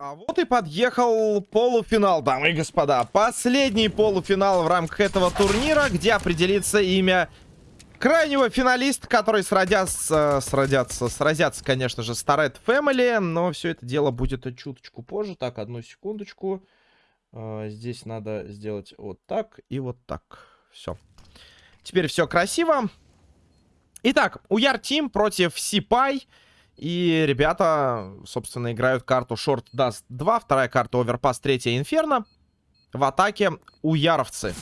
А вот и подъехал полуфинал, дамы и господа. Последний полуфинал в рамках этого турнира, где определится имя крайнего финалиста, который сродятся, сродятся, сразятся, конечно же, с Торет Family, но все это дело будет чуточку позже. Так, одну секундочку. А, здесь надо сделать вот так и вот так. Все. Теперь все красиво. Итак, Уяр Тим против Сипай. И ребята, собственно, играют карту Short Dust 2, вторая карта Overpass, третья Инферно. В атаке Уяровцы.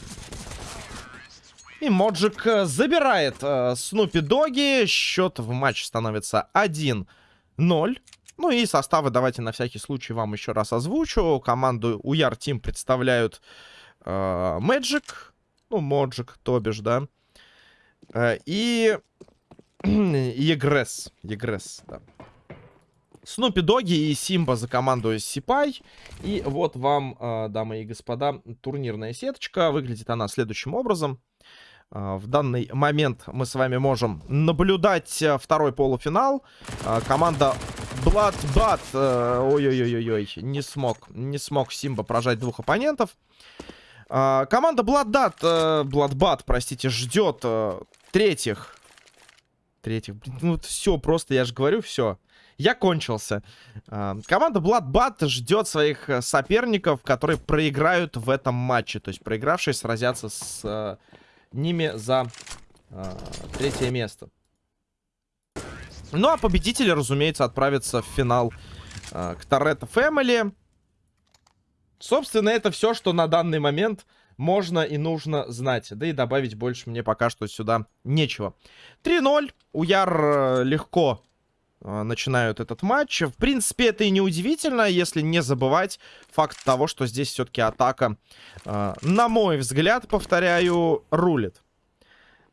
И Моджик э, забирает э, Снупи Доги. Счет в матче становится 1-0. Ну и составы давайте на всякий случай вам еще раз озвучу. Команду Уяр Тим представляют э, Ну, Моджик, то бишь, да. Э, и Егресс. Егресс, да. Снупи Доги и Симба за команду Сипай. И вот вам, э, дамы и господа, турнирная сеточка. Выглядит она следующим образом. Э, в данный момент мы с вами можем наблюдать э, второй полуфинал. Команда Bloodbat, ой-ой-ой-ой, не смог, не смог Симба прожать двух оппонентов. Команда Bloodbat, Bloodbat, простите, ждет третьих третьих. Ну все, просто я же говорю, все. Я кончился. А, команда Bloodbat ждет своих э, соперников, которые проиграют в этом матче. То есть проигравшие сразятся с а, ними за а, третье место. Ну а победители, разумеется, отправятся в финал к Торетто Фэмили. Собственно, это все, что на данный момент можно и нужно знать. Да и добавить больше мне пока что сюда нечего. 3-0. Уяр э, легко э, начинают этот матч. В принципе, это и не удивительно, если не забывать факт того, что здесь все-таки атака, э, на мой взгляд, повторяю, рулит.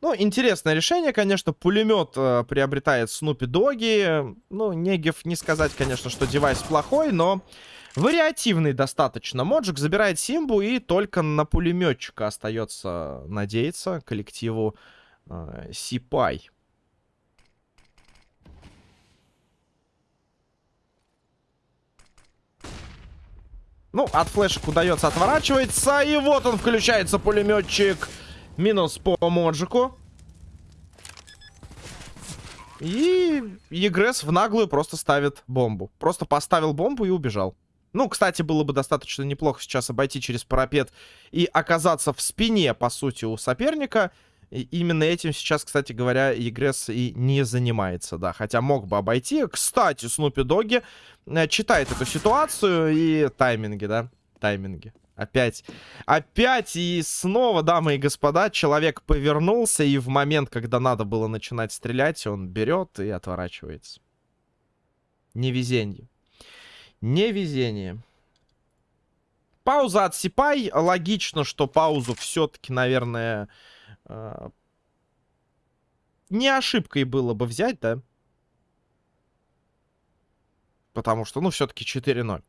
Ну, интересное решение, конечно. Пулемет э, приобретает Снупи Доги. Ну, Негев не сказать, конечно, что девайс плохой, но Вариативный достаточно. Моджик забирает Симбу и только на пулеметчика остается надеяться коллективу э, Сипай. Ну, от флешек удается отворачиваться. И вот он включается, пулеметчик. Минус по Моджику. И Егресс в наглую просто ставит бомбу. Просто поставил бомбу и убежал. Ну, кстати, было бы достаточно неплохо сейчас обойти через парапет и оказаться в спине, по сути, у соперника. И именно этим сейчас, кстати говоря, Егресс и не занимается, да. Хотя мог бы обойти. Кстати, Снупи Доги э, читает эту ситуацию и тайминги, да. Тайминги. Опять. Опять и снова, дамы и господа, человек повернулся, и в момент, когда надо было начинать стрелять, он берет и отворачивается. Невезенье. Невезение. Пауза от Сипай. Логично, что паузу все-таки, наверное, э, не ошибкой было бы взять, да? Потому что, ну, все-таки 4-0.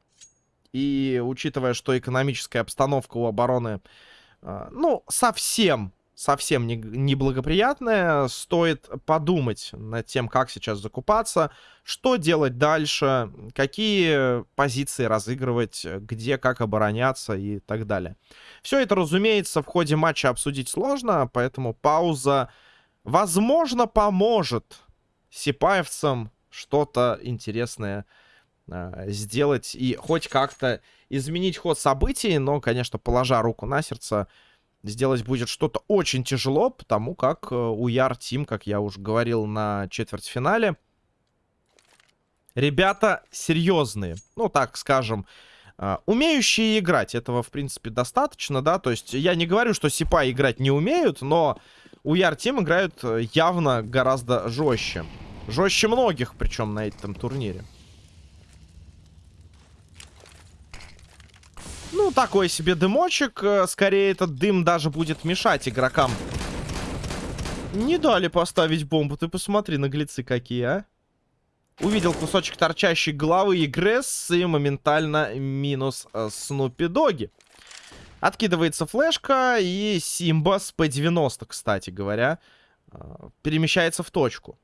И учитывая, что экономическая обстановка у обороны, э, ну, совсем совсем неблагоприятная. Не Стоит подумать над тем, как сейчас закупаться, что делать дальше, какие позиции разыгрывать, где, как обороняться и так далее. Все это, разумеется, в ходе матча обсудить сложно, поэтому пауза, возможно, поможет сипаевцам что-то интересное э, сделать и хоть как-то изменить ход событий, но, конечно, положа руку на сердце, сделать будет что-то очень тяжело, потому как э, у Яр Тим, как я уже говорил на четвертьфинале, ребята серьезные. Ну, так скажем, э, умеющие играть. Этого, в принципе, достаточно, да. То есть я не говорю, что Сипа играть не умеют, но у Яр Тим играют э, явно гораздо жестче. Жестче многих, причем, на этом турнире. Ну, такой себе дымочек. Э, скорее, этот дым даже будет мешать игрокам. Не дали поставить бомбу. Ты посмотри, наглецы какие, а. Увидел кусочек торчащей головы Игресс и моментально минус э, Снупи Доги. Откидывается флешка и Симба с P90, кстати говоря, э, перемещается в точку.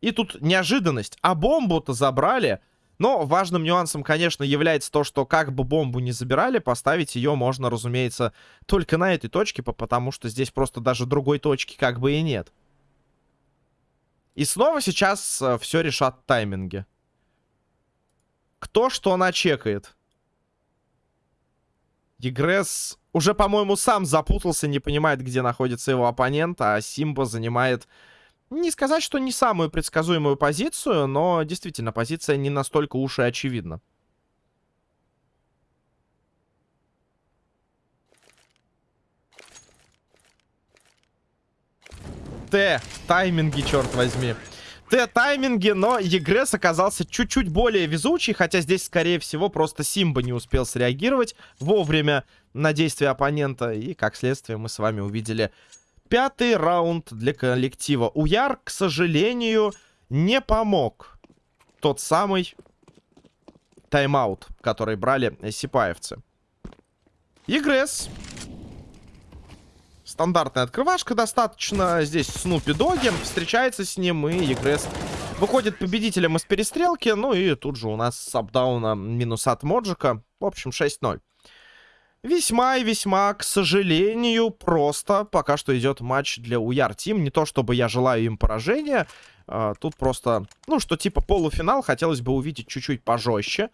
И тут неожиданность. А бомбу-то забрали Но важным нюансом, конечно, является то, что как бы бомбу не забирали, поставить ее можно, разумеется, только на этой точке, потому что здесь просто даже другой точки как бы и нет. И снова сейчас э, все решат тайминги. Кто что начекает? Егресс уже, по-моему, сам запутался, не понимает, где находится его оппонент, а Симба занимает... Не сказать, что не самую предсказуемую позицию, но действительно, позиция не настолько уж и очевидна. Т. Тайминги, черт возьми. Т-тайминги, но Егресс оказался чуть-чуть более везучий, хотя здесь, скорее всего, просто Симба не успел среагировать вовремя на действия оппонента, и, как следствие, мы с вами увидели пятый раунд для коллектива. Уяр, к сожалению, не помог тот самый тайм-аут, который брали сипаевцы. Егресс Стандартная открывашка достаточно. Здесь Снупи Доги встречается с ним, и Егресс выходит победителем из перестрелки. Ну и тут же у нас с минус от Моджика. В общем, 6-0. Весьма и весьма, к сожалению, просто пока что идет матч для Уяр Тим. Не то, чтобы я желаю им поражения. А, тут просто, ну, что типа полуфинал хотелось бы увидеть чуть-чуть пожестче.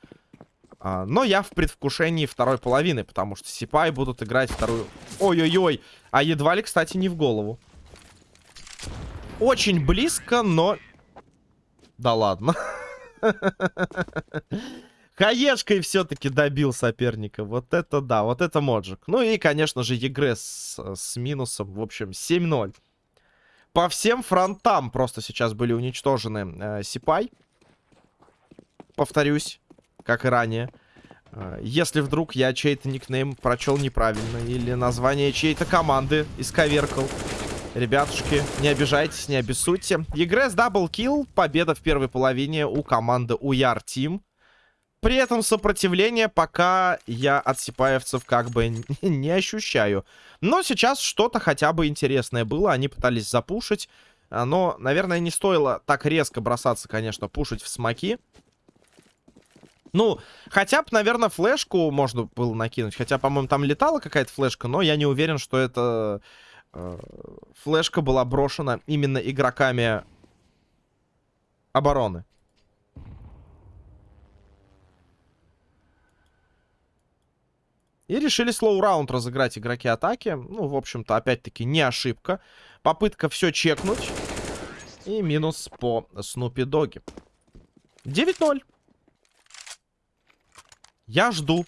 А, но я в предвкушении второй половины, потому что Сипай будут играть вторую... Ой-ой-ой! А едва ли, кстати, не в голову. Очень близко, но... Да ладно. Хаешкой все-таки добил соперника. Вот это да, вот это Моджик. Ну и, конечно же, Егре с, минусом. В общем, 7-0. По всем фронтам просто сейчас были уничтожены э, Сипай. Повторюсь как и ранее. А, если вдруг я чей-то никнейм прочел неправильно, или название чьей-то команды исковеркал, ребятушки, не обижайтесь, не обессудьте. Егресс double kill, победа в первой половине у команды Уяр Team. При этом сопротивление пока я от сипаевцев как бы не ощущаю. Но сейчас что-то хотя бы интересное было. Они пытались запушить. А, но, наверное, не стоило так резко бросаться, конечно, пушить в смоки. Ну, хотя бы, наверное, флешку можно было накинуть. Хотя, по-моему, там летала какая-то флешка, но я не уверен, что эта э, флешка была брошена именно игроками обороны. И решили слоу раунд разыграть игроки атаки. Ну, в общем-то, опять-таки, не ошибка. Попытка все чекнуть. И минус по Снупи Доги. 9-0. Я жду.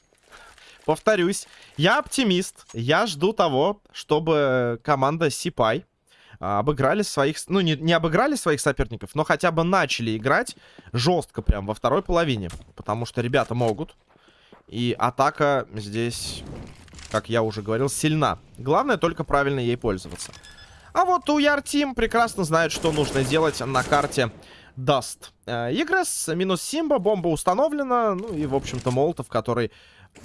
Повторюсь, я оптимист. Я жду того, чтобы команда Сипай а, обыграли своих... Ну, не, не обыграли своих соперников, но хотя бы начали играть жестко прям во второй половине. Потому что ребята могут. И атака здесь, как я уже говорил, сильна. Главное только правильно ей пользоваться. А вот у Яртим прекрасно знают, что нужно делать на карте даст. Егресс минус Симба, бомба установлена. Ну и, в общем-то, Молотов, который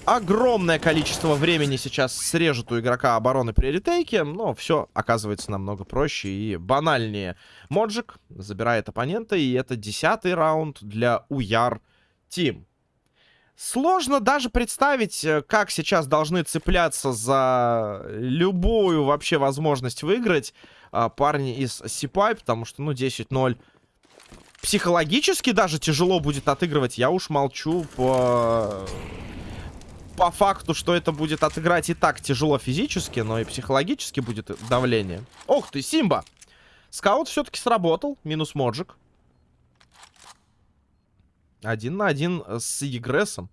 огромное количество времени сейчас срежет у игрока обороны при ретейке. Но все оказывается намного проще и банальнее. Моджик забирает оппонента, и это десятый раунд для Уяр Тим. Сложно даже представить, э, как сейчас должны цепляться за любую вообще возможность выиграть а, парни из Сипай, потому что, ну, 10-0 психологически даже тяжело будет отыгрывать. Я уж молчу по... По факту, что это будет отыграть и так тяжело физически, но и психологически будет давление. Ох ты, Симба! Скаут все-таки сработал. Минус Моджик. Один на один с Егрессом.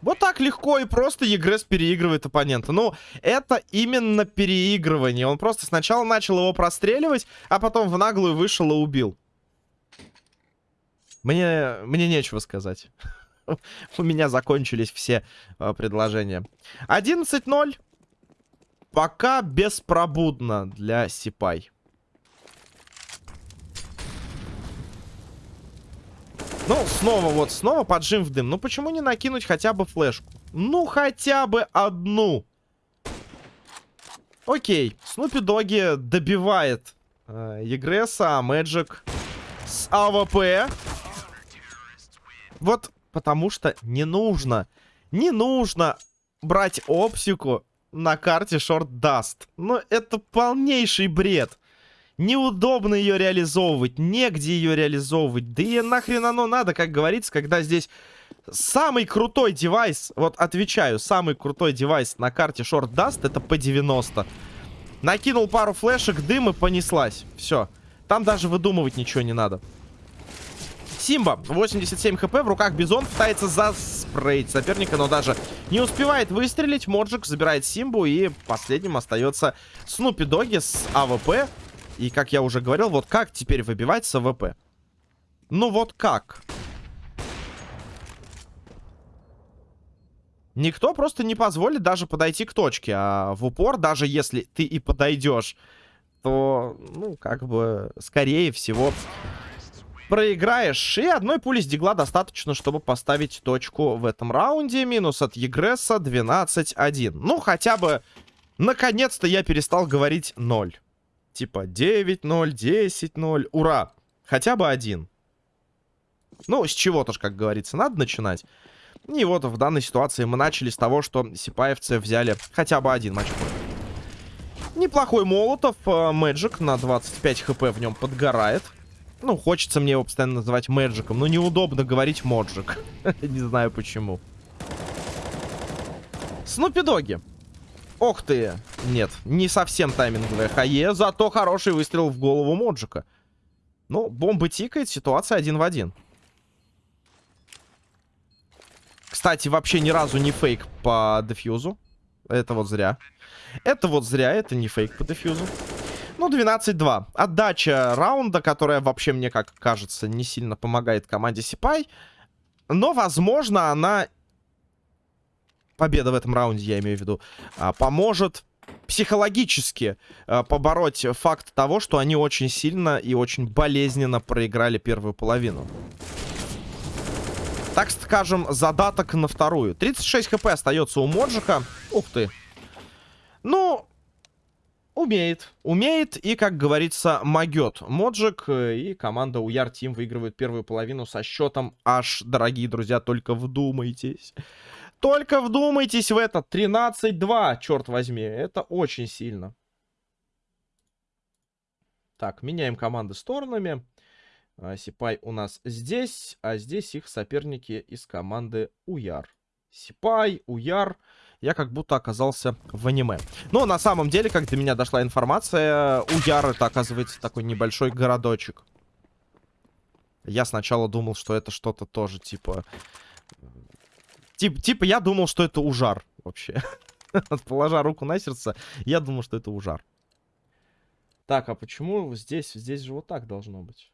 Вот так легко и просто Егресс переигрывает оппонента. Ну, это именно переигрывание. Он просто сначала начал его простреливать, а потом в наглую вышел и убил. Мне, мне нечего сказать. У меня закончились все э, предложения. 11-0. Пока беспробудно для Сипай. Ну, снова вот, снова поджим в дым. Ну, почему не накинуть хотя бы флешку? Ну, хотя бы одну. Окей, Снупи Доги добивает э, Егреса, а Мэджик с AWP. Вот потому что не нужно, не нужно брать оптику на карте Short Dust. Ну, это полнейший бред. Неудобно ее реализовывать, негде ее реализовывать. Да и нахрен оно надо, как говорится, когда здесь самый крутой девайс, вот отвечаю, самый крутой девайс на карте Short Dust это P90. Накинул пару флешек, дым и понеслась. Все. Там даже выдумывать ничего не надо. Симба, 87 хп, в руках Бизон пытается заспрейть соперника, но даже не успевает выстрелить. Мэджик забирает Симбу, и последним остается Снупи Доги с AWP. И, как я уже говорил, вот как теперь выбивать с AWP? Ну вот как? Никто просто не позволит даже подойти к точке. А в упор, даже если ты и подойдешь, то, ну, как бы, скорее всего, проиграешь. И одной пули с дигла достаточно, чтобы поставить точку в этом раунде. Минус от Егресса 12-1. Ну, хотя бы, наконец-то я перестал говорить 0. Типа 9-0, 10-0. Ура! Хотя бы один. Ну, с чего-то ж, как говорится, надо начинать. И вот в данной ситуации мы начали с того, что сипаевцы взяли хотя бы один матч. Неплохой Молотов. Мэджик на 25 хп в нем подгорает. Ну, хочется мне его постоянно называть Мэджиком, но неудобно говорить Моджик. Не знаю почему. Снупидоги. Ох ты. Нет, не совсем тайминговая хае, зато хороший выстрел в голову Моджика. Ну, бомба тикает, ситуация один в один. Кстати, вообще ни разу не фейк по дефьюзу. Это вот зря. Это вот зря, это не фейк по дефьюзу. Ну, 12-2. Отдача раунда, которая вообще, мне как кажется, не сильно помогает команде Сипай. Но, возможно, она победа в этом раунде, я имею в виду, а, поможет психологически а, побороть факт того, что они очень сильно и очень болезненно проиграли первую половину. Так скажем, задаток на вторую. 36 хп остается у Моджика. Ух ты. Ну, умеет. Умеет и, как говорится, могет. Моджик э, и команда Уяр Тим выигрывают первую половину со счетом аж, дорогие друзья, только вдумайтесь. Только вдумайтесь в это. 13-2, черт возьми. Это очень сильно. Так, меняем команды сторонами. А, Сипай у нас здесь, а здесь их соперники из команды Уяр. Сипай, Уяр. Я как будто оказался в аниме. Но на самом деле, как до меня дошла информация, Уяр это, оказывается, такой небольшой городочек. Я сначала думал, что это что-то тоже, типа... Тип, типа, я думал, что это ужар вообще. Положа руку на сердце, я думал, что это ужар. Так, а почему здесь? Здесь же вот так должно быть.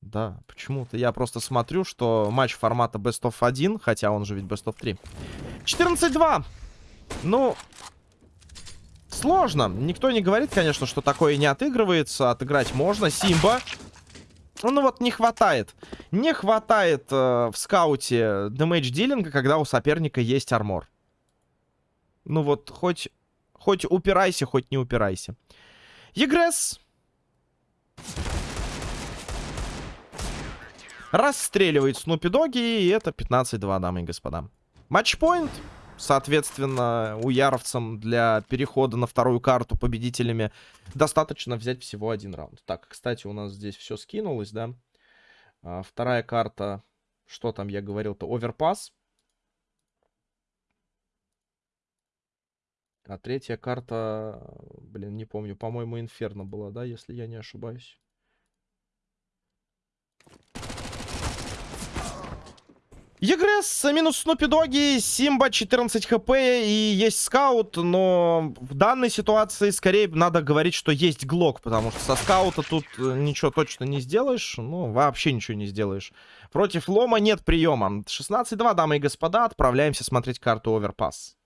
Да, почему-то я просто смотрю, что матч формата Best of 1, хотя он же ведь Best of 3. 14-2! Ну, сложно. Никто не говорит, конечно, что такое не отыгрывается. Отыграть можно. Симба. Ну вот не хватает. Не хватает э, в скауте дэмэдж дилинга, когда у соперника есть армор. Ну вот, хоть, хоть упирайся, хоть не упирайся. Егресс. Расстреливает Снупи Доги, и это 15-2, дамы и господа. Матчпоинт. Соответственно, у яровцам для перехода на вторую карту победителями достаточно взять всего один раунд. Так, кстати, у нас здесь все скинулось, да? А, вторая карта, что там я говорил-то, оверпас. А третья карта, блин, не помню, по-моему, Инферно была, да, если я не ошибаюсь. Егресс, минус Снупи Доги, Симба 14 хп и есть скаут, но в данной ситуации скорее надо говорить, что есть Глок, потому что со скаута тут э, ничего точно не сделаешь, ну вообще ничего не сделаешь. Против Лома нет приема. 16-2, дамы и господа, отправляемся смотреть карту Оверпасс.